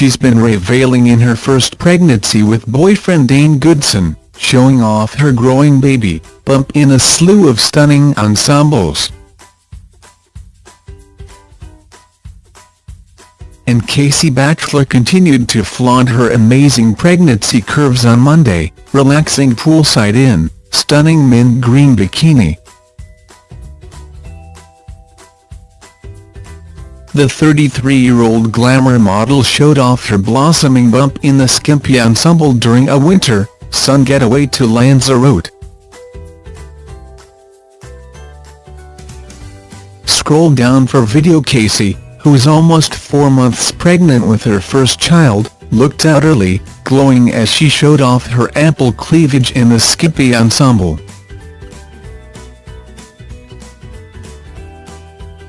she's been reveling in her first pregnancy with boyfriend Dane Goodson, showing off her growing baby bump in a slew of stunning ensembles. And Casey Batchelor continued to flaunt her amazing pregnancy curves on Monday, relaxing poolside in stunning mint green bikini. The 33-year-old glamour model showed off her blossoming bump in the skimpy ensemble during a winter, sun getaway to Lanzarote. Scroll down for video Casey, who is almost four months pregnant with her first child, looked utterly glowing as she showed off her ample cleavage in the skimpy ensemble.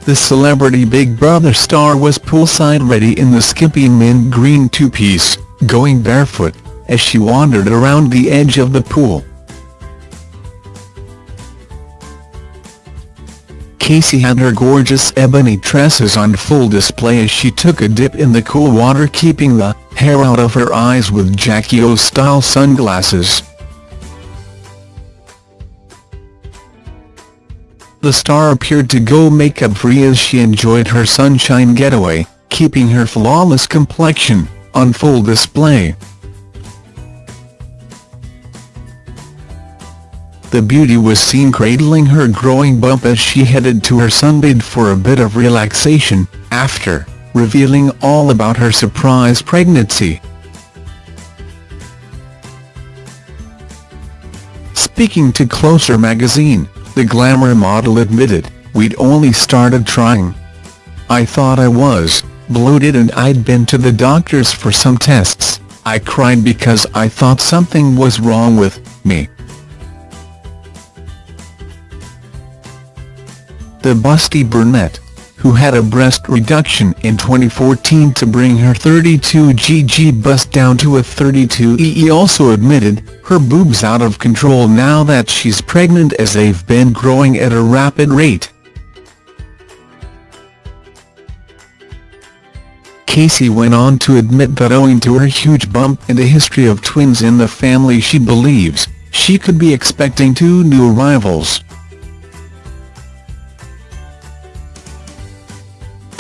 The celebrity Big Brother star was poolside ready in the skimpy mint green two-piece, going barefoot, as she wandered around the edge of the pool. Casey had her gorgeous ebony tresses on full display as she took a dip in the cool water keeping the hair out of her eyes with Jackie O-style sunglasses. The star appeared to go makeup-free as she enjoyed her sunshine getaway, keeping her flawless complexion on full display. The beauty was seen cradling her growing bump as she headed to her sunbed for a bit of relaxation, after revealing all about her surprise pregnancy. Speaking to Closer magazine, the glamour model admitted, we'd only started trying. I thought I was bloated and I'd been to the doctors for some tests, I cried because I thought something was wrong with me. The busty brunette, who had a breast reduction in 2014 to bring her 32GG bust down to a 32EE also admitted, her boobs out of control now that she's pregnant as they've been growing at a rapid rate. Casey went on to admit that owing to her huge bump and a history of twins in the family she believes, she could be expecting two new arrivals.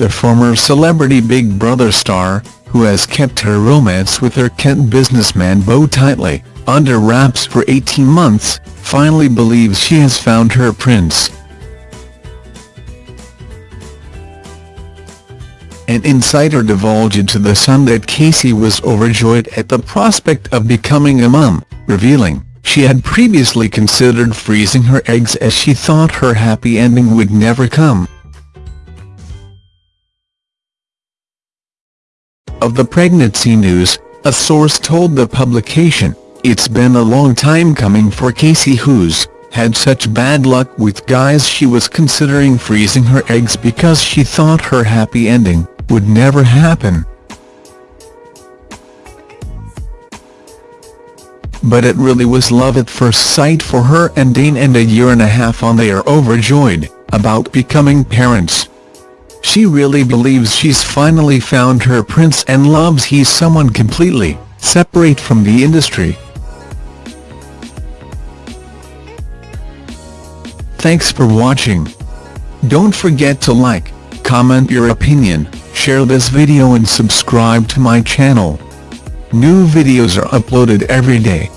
The former celebrity Big Brother star, who has kept her romance with her Kent businessman Beau tightly under wraps for 18 months, finally believes she has found her prince. An insider divulged to The Sun that Casey was overjoyed at the prospect of becoming a mum, revealing, she had previously considered freezing her eggs as she thought her happy ending would never come. Of the pregnancy news, a source told the publication, it's been a long time coming for Casey who's had such bad luck with guys she was considering freezing her eggs because she thought her happy ending would never happen. But it really was love at first sight for her and Dane and a year and a half on they are overjoyed about becoming parents. She really believes she's finally found her prince and loves he's someone completely separate from the industry. Thanks for watching. Don't forget to like, comment your opinion, share this video and subscribe to my channel. New videos are uploaded every day.